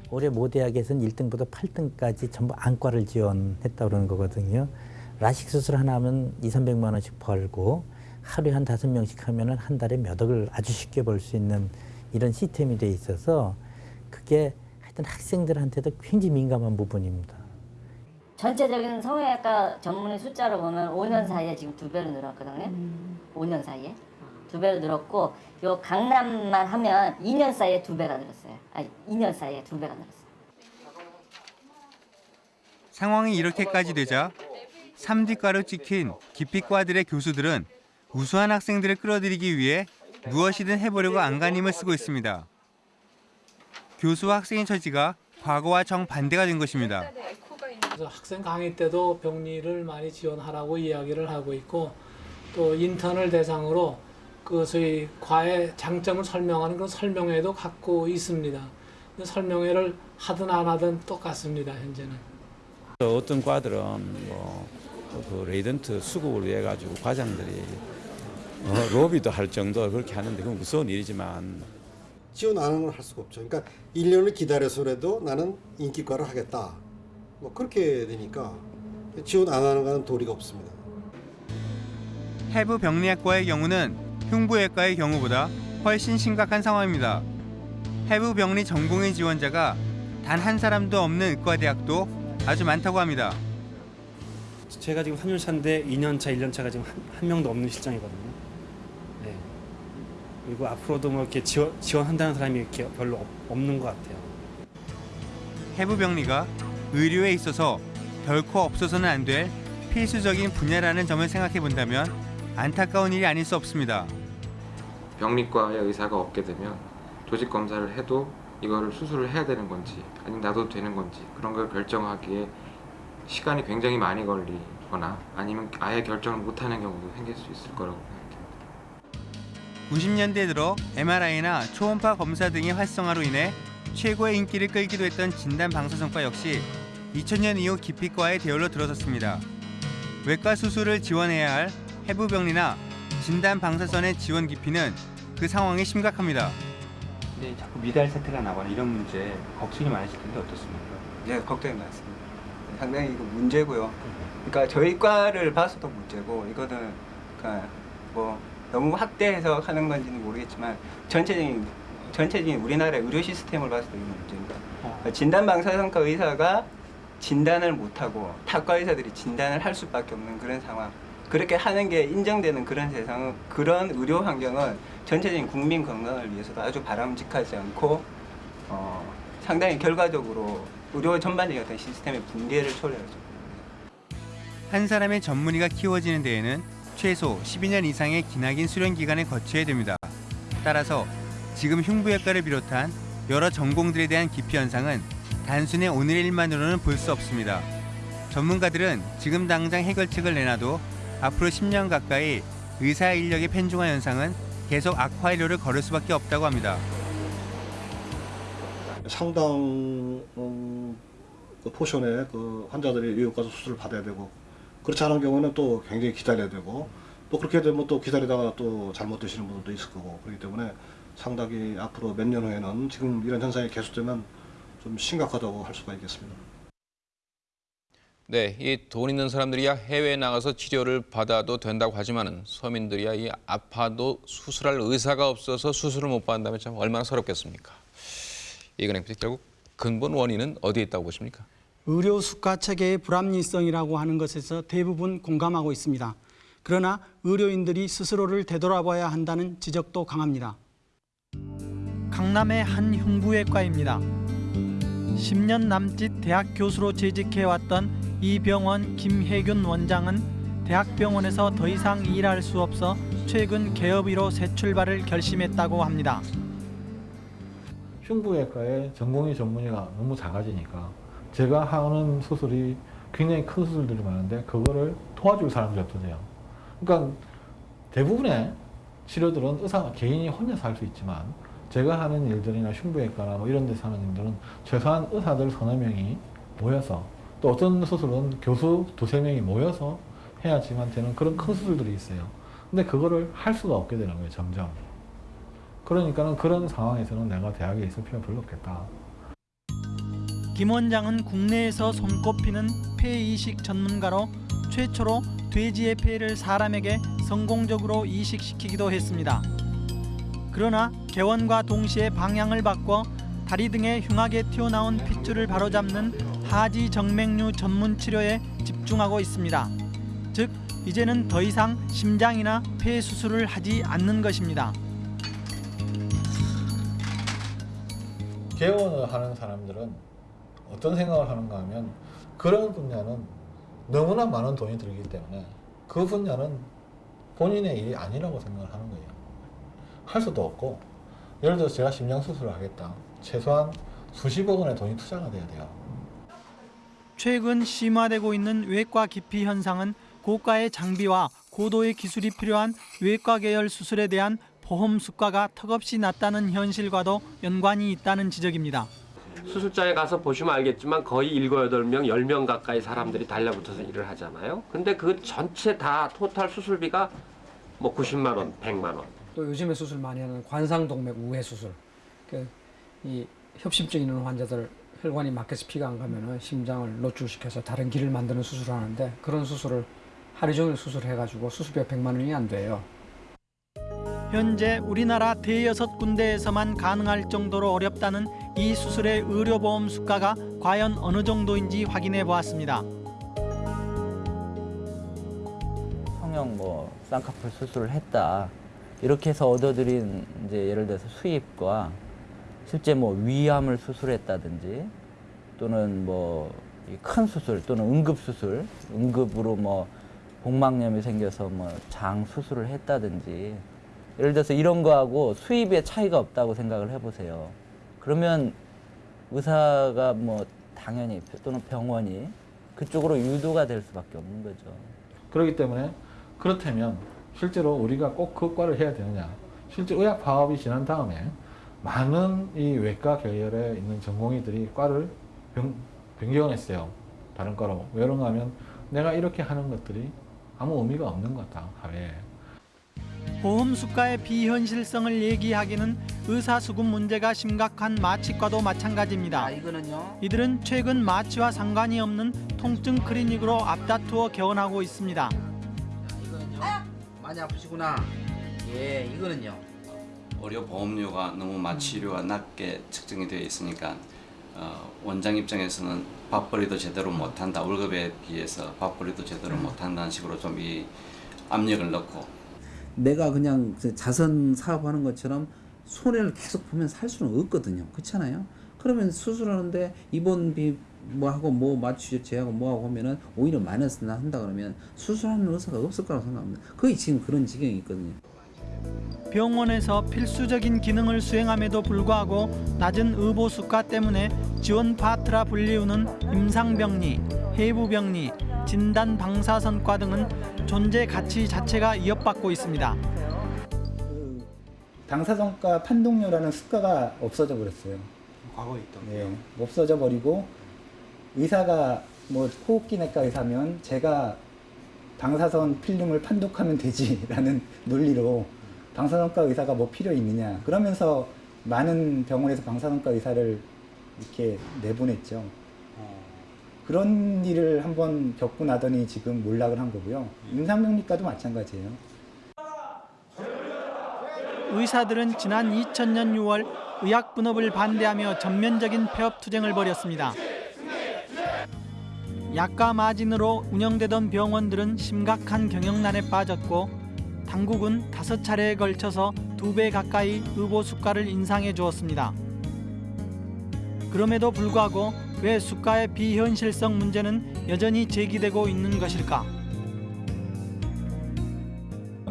올해 모대학에서는 1등부터 8등까지 전부 안과를 지원했다고 그러는 거거든요. 라식 수술 하나 하면 2, 300만 원씩 벌고 하루에 한 다섯 명씩 하면 한 달에 몇 억을 아주 쉽게 벌 수 있는 이런 시스템이 돼 있어서 그게 하여튼 학생들한테도 굉장히 민감한 부분입니다. 전체적인 성형외과 전문의 숫자로 보면 5년 사이에 지금 두 배로 늘었거든요. 5년 사이에 두 배로 늘었고 요 강남만 하면 2년 사이에 두 배가 늘었어요. 아니 2년 사이에 두 배가 늘었어요. 상황이 이렇게까지 되자 3D과로 찍힌 기피과들의 교수들은 우수한 학생들을 끌어들이기 위해 무엇이든 해보려고 안간힘을 쓰고 있습니다. 교수와 학생의 처지가 과거와 정반대가 된 것입니다. 그래서 학생 강의 때도 병리를 많이 지원하라고 이야기를 하고 있고 또 인턴을 대상으로 그 소위 과의 장점을 설명하는 그런 설명회도 갖고 있습니다. 설명회를 하든 안 하든 똑같습니다. 현재는. 어떤 과들은 뭐 그 레지던트 수급을 위해 가지고 과장들이 어, 로비도 할 정도 그렇게 하는데 그건 무서운 일이지만 지원 안 하는 걸 할 수가 없죠. 그러니까 1년을 기다려서라도 나는 인기과를 하겠다. 뭐 그렇게 되니까 지원 안 하는 거는 도리가 없습니다. 해부 병리학과의 경우는 흉부외과의 경우보다 훨씬 심각한 상황입니다. 해부 병리 전공의 지원자가 단 한 사람도 없는 의과대학도 아주 많다고 합니다. 제가 지금 3년 차인데 2년 차, 1년 차가 지금 한, 한 명도 없는 실정이거든요. 네. 그리고 앞으로도 뭐 이렇게 지원, 지원한다는 사람이 이렇게 별로 없, 없는 것 같아요. 해부 병리가 의료에 있어서 결코 없어서는 안 될 필수적인 분야라는 점을 생각해 본다면 안타까운 일이 아닐 수 없습니다. 병리과의 의사가 없게 되면 조직 검사를 해도 이거를 수술을 해야 되는 건지 아니면 놔둬도 되는 건지 그런 걸 결정하기에 시간이 굉장히 많이 걸리거나 아니면 아예 결정을 못하는 경우도 생길 수 있을 거라고 생각합니다. 90년대 들어 MRI나 초음파 검사 등의 활성화로 인해 최고의 인기를 끌기도 했던 진단 방사선과 역시 2000년 이후 기피과의 대열로 들어섰습니다. 외과 수술을 지원해야 할 해부병리나 진단 방사선의 지원 기피는 그 상황이 심각합니다. 근데 자꾸 미달 세태가 나거나 이런 문제 걱정이 많으실 텐데 어떻습니까? 네, 걱정이 많습니다. 상당히 이거 문제고요. 그러니까 저희 과를 봐서도 문제고 이거는 그러니까 뭐 너무 확대해서 하는 건지는 모르겠지만 전체적인 전체적인 우리나라의 의료 시스템을 봤을 때 이게 문제입니다. 그러니까 진단 방사선과 의사가 진단을 못하고 타과 의사들이 진단을 할 수밖에 없는 그런 상황. 그렇게 하는 게 인정되는 그런 세상은 그런 의료 환경은 전체적인 국민 건강을 위해서도 아주 바람직하지 않고 어, 상당히 결과적으로 의료 전반적인 어떤 시스템의 붕괴를 초래하죠. 한 사람의 전문의가 키워지는 데에는 최소 12년 이상의 기나긴 수련 기간을 거쳐야 됩니다. 따라서 지금 흉부외과를 비롯한 여러 전공들에 대한 기피 현상은 단순히 오늘의 일만으로는 볼 수 없습니다. 전문가들은 지금 당장 해결책을 내놔도 앞으로 10년 가까이 의사 인력의 편중화 현상은 계속 악화일로를 걸을 수밖에 없다고 합니다. 상당 음, 그 포션의 그 환자들이 외과 수술을 받아야 되고 그렇지 않은 경우는 또 굉장히 기다려야 되고 또 그렇게 되면 또 기다리다가 또 잘못 드시는 분들도 있을 거고 그렇기 때문에 상당히 앞으로 몇 년 후에는 지금 이런 현상이 계속되면 좀 심각하다고 할 수가 있겠습니다. 네, 이 돈 있는 사람들이야 해외에 나가서 치료를 받아도 된다고 하지만은 서민들이야 이 아파도 수술할 의사가 없어서 수술을 못 받는다면 참 얼마나 서럽겠습니까? 이건행 PD 결국 근본 원인은 어디에 있다고 보십니까? 의료 수가 체계의 불합리성이라고 하는 것에서 대부분 공감하고 있습니다. 그러나 의료인들이 스스로를 되돌아봐야 한다는 지적도 강합니다. 강남의 한 흉부외과입니다. 10년 남짓 대학 교수로 재직해왔던 이 병원 김혜균 원장은 대학병원에서 더 이상 일할 수 없어 최근 개업의로 새 출발을 결심했다고 합니다. 흉부외과의 전공의 전문의가 너무 작아지니까 제가 하는 수술이 굉장히 큰 수술들이 많은데 그거를 도와줄 사람들이 없어져요. 그러니까 대부분의 치료들은 의사가 개인이 혼자서 할 수 있지만 제가 하는 일들이나 흉부외과나 뭐 이런 데서 하는 일들은 최소한 의사들 서너 명이 모여서 또 어떤 수술은 교수 두세 명이 모여서 해야지만 되는 그런 큰 수술들이 있어요. 근데 그거를 할 수가 없게 되는 거예요, 점점. 그러니까는 그런 상황에서는 내가 대학에 있을 필요가 별로 없겠다. 김 원장은 국내에서 손꼽히는 폐 이식 전문가로 최초로 돼지의 폐를 사람에게 성공적으로 이식시키기도 했습니다. 그러나 개원과 동시에 방향을 바꿔 다리 등에 흉하게 튀어나온 핏줄을 바로잡는 하지 정맥류 전문 치료에 집중하고 있습니다. 즉 이제는 더 이상 심장이나 폐 수술을 하지 않는 것입니다. 개원을 하는 사람들은 어떤 생각을 하는가 하면 그런 분야는 너무나 많은 돈이 들기 때문에 그 분야는 본인의 일이 아니라고 생각을 하는 거예요. 할 수도 없고 예를 들어서 제가 심장 수술을 하겠다. 최소한 수십억 원의 돈이 투자가 돼야 돼요. 최근 심화되고 있는 외과 기피 현상은 고가의 장비와 고도의 기술이 필요한 외과 계열 수술에 대한 보험 수가가 턱없이 낮다는 현실과도 연관이 있다는 지적입니다. 수술장에 가서 보시면 알겠지만 거의 일곱 여덟 명, 열명 가까이 사람들이 달려붙어서 일을 하잖아요. 근데 그 전체 다 토탈 수술비가 뭐 90만 원, 100만 원. 또 요즘에 수술 많이 하는 관상동맥 우회 수술. 그이 협심증 있는 환자들 혈관이 막혀서 피가 안 가면은 심장을 노출시켜서 다른 길을 만드는 수술을 하는데 그런 수술을 하루 종일 수술해가지고 수술비가 100만 원이 안 돼요. 현재 우리나라 대여섯 군데에서만 가능할 정도로 어렵다는 이 수술의 의료보험 수가가 과연 어느 정도인지 확인해 보았습니다. 성형 뭐 쌍꺼풀 수술을 했다 이렇게 해서 얻어들인 이제 예를 들어서 수입과 실제 뭐 위암을 수술했다든지 또는 뭐 큰 수술 또는 응급 수술 응급으로 뭐 복막염이 생겨서 뭐 장 수술을 했다든지 예를 들어서 이런 거하고 수입의 차이가 없다고 생각을 해보세요. 그러면 의사가 뭐 당연히 또는 병원이 그쪽으로 유도가 될 수밖에 없는 거죠. 그렇기 때문에 그렇다면 실제로 우리가 꼭 그 과를 해야 되느냐 실제 의학 파업이 지난 다음에 많은 이 외과 계열에 있는 전공의들이 과를 변, 변경을 했어요 다른 과로 왜 그런가 하면 내가 이렇게 하는 것들이 아무 의미가 없는 것 같다 사회에 보험 수가의 비현실성을 얘기하기는 의사수급 문제가 심각한 마취과도 마찬가지입니다. 이들은 최근 마취와 상관이 없는 통증 클리닉으로 앞다투어 개원하고 있습니다. 많이 아프시구나. 예, 이거는요. 의료 보험료가 너무 마취료가 낮게 측정이 되어 있으니까 어, 원장 입장에서는 밥벌이도 제대로 못한다 월급에 비해서 밥벌이도 제대로 못한다는 식으로 좀 이 압력을 넣고 내가 그냥 그 자선 사업하는 것처럼 손해를 계속 보면 살 수는 없거든요. 그렇잖아요. 그러면 수술하는데 입원비 뭐 하고 뭐 마취 제하고 뭐 하고 하면은 오히려 마이너스 나 한다 그러면 수술하는 의사가 없을 거라고 생각합니다. 거의 지금 그런 지경이 있거든요. 병원에서 필수적인 기능을 수행함에도 불구하고 낮은 의보 수가 때문에 지원 파트라 불리우는 임상병리, 해부병리, 진단 방사선과 등은 존재 가치 자체가 위협받고 있습니다. 당사정가 판독료라는 수가가 없어져 버렸어요. 과거에 있던 예, 없어져 버리고 의사가 뭐 호흡기 내과 의사면 제가 방사선 필름을 판독하면 되지라는 논리로 방사선과 의사가 뭐 필요 있느냐 그러면서 많은 병원에서 방사선과 의사를 이렇게 내보냈죠. 그런 일을 한번 겪고 나더니 지금 몰락을 한 거고요. 임상병리과도 마찬가지예요. 의사들은 지난 2000년 6월 의학 분업을 반대하며 전면적인 폐업 투쟁을 벌였습니다. 약가 마진으로 운영되던 병원들은 심각한 경영난에 빠졌고 당국은 다섯 차례에 걸쳐서 두 배 가까이 의보 수가를 인상해 주었습니다. 그럼에도 불구하고 왜 수가의 비현실성 문제는 여전히 제기되고 있는 것일까?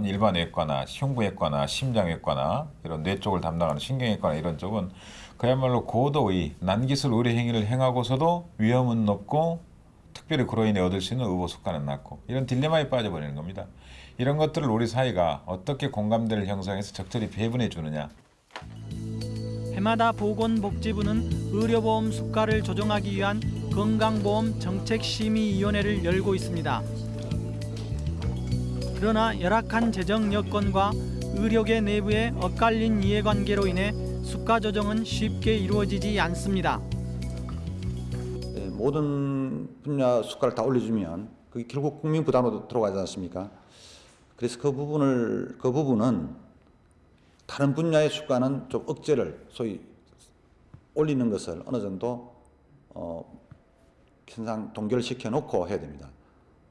일반 외과나 흉부외과나 심장외과나 이런 뇌 쪽을 담당하는 신경외과나 이런 쪽은 그야말로 고도의 난기술 의료 행위를 행하고서도 위험은 높고 특별히 그로 인해 얻을 수 있는 의보 수가는 낮고 이런 딜레마에 빠져버리는 겁니다. 이런 것들을 우리 사회가 어떻게 공감대를 형성해서 적절히 배분해 주느냐 해마다 보건복지부는 의료보험 수가를 조정하기 위한 건강보험 정책심의위원회를 열고 있습니다. 그러나 열악한 재정 여건과 의료계 내부의 엇갈린 이해관계로 인해 수가 조정은 쉽게 이루어지지 않습니다. 예, 모든 분야 수가를 다 올려주면 그게 결국 국민 부담으로 들어가지 않습니까? 그래서 그 부분을 그 부분은 다른 분야의 수가는 좀 억제를 소위 올리는 것을 어느 정도 어, 현상 동결시켜 놓고 해야 됩니다.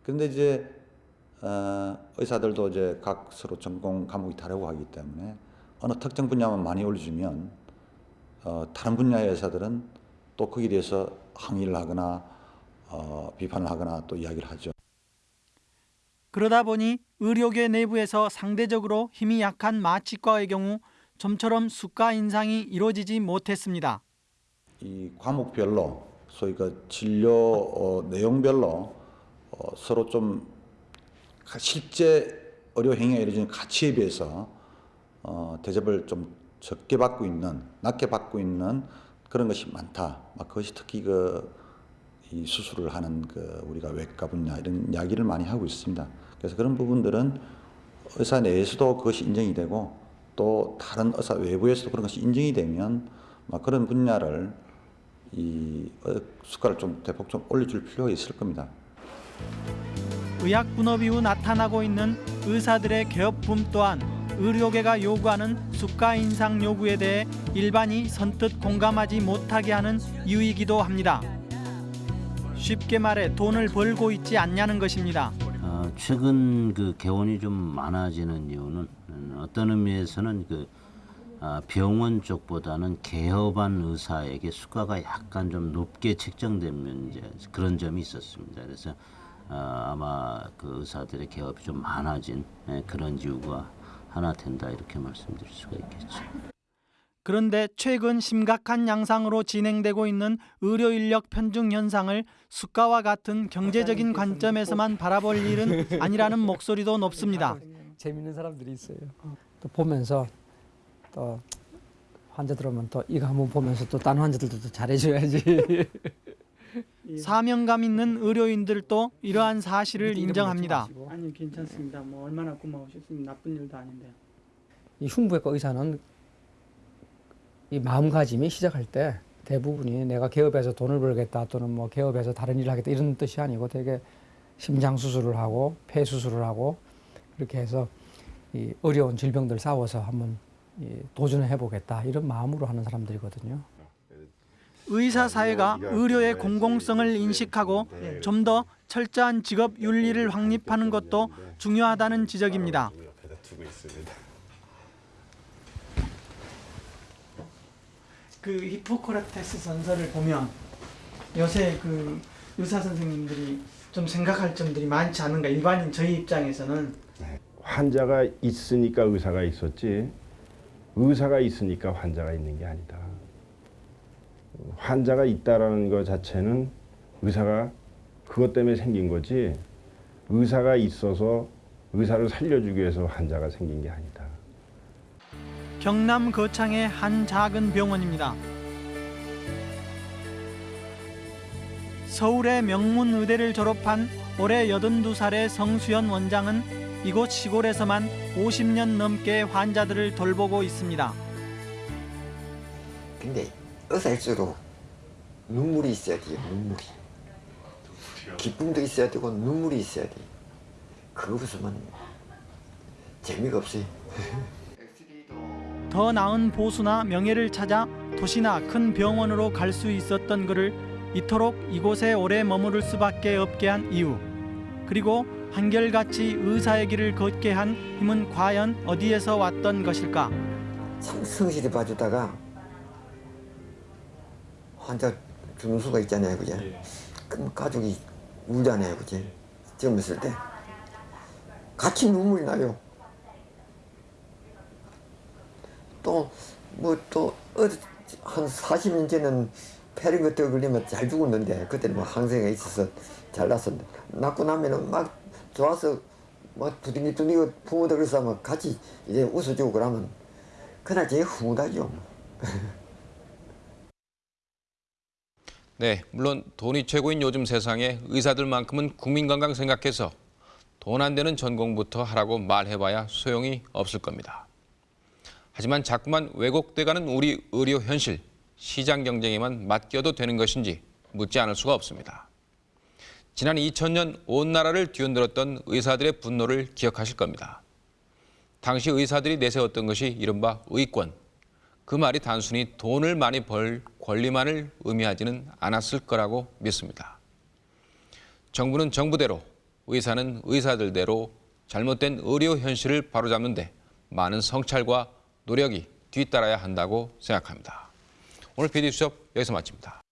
그런데 이제 어, 의사들도 이제 각 서로 전공 과목이 다르고 하기 때문에 어느 특정 분야만 많이 올려주면 어, 다른 분야의 의사들은 또 거기에 대해서 항의를 하거나 어, 비판을 하거나 또 이야기를 하죠. 그러다 보니 의료계 내부에서 상대적으로 힘이 약한 마취과의 경우 좀처럼 수가 인상이 이루어지지 못했습니다. 이 과목별로 소위 그 진료 어, 내용별로 어, 서로 좀 가- 실제 의료 행위가 이루어지는 가치에 비해서 어, 대접을 좀 적게 받고 있는 낮게 받고 있는 그런 것이 많다. 막 그것이 특히 그 이 수술을 하는 그 우리가 외과 분야 이런 이야기를 많이 하고 있습니다. 그래서 그런 부분들은 의사 내에서도 그것이 인정이 되고 또 다른 의사 외부에서도 그런 것이 인정이 되면 막 그런 분야를 이 어, 수가를 좀 대폭 좀 올려줄 필요가 있을 겁니다. 의학 분업 이후 나타나고 있는 의사들의 개업 붐 또한 의료계가 요구하는 수가 인상 요구에 대해 일반이 선뜻 공감하지 못하게 하는 이유이기도 합니다. 쉽게 말해 돈을 벌고 있지 않냐는 것입니다. 어, 최근 그 개원이 좀 많아지는 이유는 음, 어떤 의미에서는 그 아, 병원 쪽보다는 개업한 의사에게 수가가 약간 좀 높게 책정되면 이제 그런 점이 있었습니다. 그래서 아, 아마 그 의사들의 개업이 좀 많아진 예, 그런 이유가 하나 된다 이렇게 말씀드릴 수가 있겠죠. 그런데 최근 심각한 양상으로 진행되고 있는 의료 인력 편중 현상을 수가와 같은 경제적인 관점에서만 바라볼 일은 아니라는 목소리도 높습니다. 재밌는 사람들이 있어요. 또 보면서 또 환자들 오면 또 이거 한번 보면서 또 다른 환자들도 또 잘해줘야지. 사명감 있는 의료인들도 이러한 사실을 인정합니다. 아니 괜찮습니다. 뭐 얼마나 고마우셨으면 나쁜 일도 아닌데. 이 흉부외과 의사는 이 마음가짐이 시작할 때 대부분이 내가 개업해서 돈을 벌겠다 또는 뭐 개업해서 다른 일을 하겠다 이런 뜻이 아니고 되게 심장 수술을 하고 폐 수술을 하고 그렇게 해서 이 어려운 질병들 싸워서 한번 이 도전을 해보겠다 이런 마음으로 하는 사람들이거든요. 의사 사회가 의료의 공공성을 인식하고 좀 더 철저한 직업 윤리를 확립하는 것도 중요하다는 지적입니다. 그 히포크라테스 선서를 보면 요새 그 의사 선생님들이 좀 생각할 점들이 많지 않은가 일반인 저희 입장에서는 환자가 있으니까 의사가 있었지 의사가 있으니까 환자가 있는 게 아니다. 환자가 있다라는 것 자체는 의사가 그것 때문에 생긴 거지 의사가 있어서 의사를 살려주기 위해서 환자가 생긴 게 아니다. 경남 거창의 한 작은 병원입니다. 서울의 명문 의대를 졸업한 올해 82살의 성수연 원장은 이곳 시골에서만 50년 넘게 환자들을 돌보고 있습니다. 근데 의사일수록 눈물이 있어야 돼요 눈물이 기쁨도 있어야 되고 눈물이 있어야 돼 없으면 재미가 없어요 더 나은 보수나 명예를 찾아 도시나 큰 병원으로 갈 수 있었던 그를 이토록 이곳에 오래 머무를 수밖에 없게 한 이유. 그리고 한결같이 의사의 길을 걷게 한 힘은 과연 어디에서 왔던 것일까? 참 성실히 봐주다가 환자 주는 수가 있잖아요 그죠 그럼 가족이 울잖아요 그지? 젊었을 때. 같이 눈물이 나요 또 뭐 또 한 40년 전에는 거 걸리면 잘 죽었는데 그때는 뭐 항생이 있어서 잘 났었는데 낳고 나면은 막 좋아서 막 두둥이 두둥이 부모들 그래서 막 같이 이제 웃어주고 그러면 그날 제일 흐뭇하죠. 네, 물론 돈이 최고인 요즘 세상에 의사들만큼은 국민 건강 생각해서 돈 안 되는 전공부터 하라고 말해봐야 소용이 없을 겁니다. 하지만 자꾸만 왜곡돼가는 우리 의료 현실, 시장 경쟁에만 맡겨도 되는 것인지 묻지 않을 수가 없습니다. 지난 2000년 온 나라를 뒤흔들었던 의사들의 분노를 기억하실 겁니다. 당시 의사들이 내세웠던 것이 이른바 의권. 그 말이 단순히 돈을 많이 벌 권리만을 의미하지는 않았을 거라고 믿습니다. 정부는 정부대로, 의사는 의사들대로 잘못된 의료 현실을 바로잡는데 많은 성찰과 노력이 뒤따라야 한다고 생각합니다. 오늘 PD 수첩 여기서 마칩니다.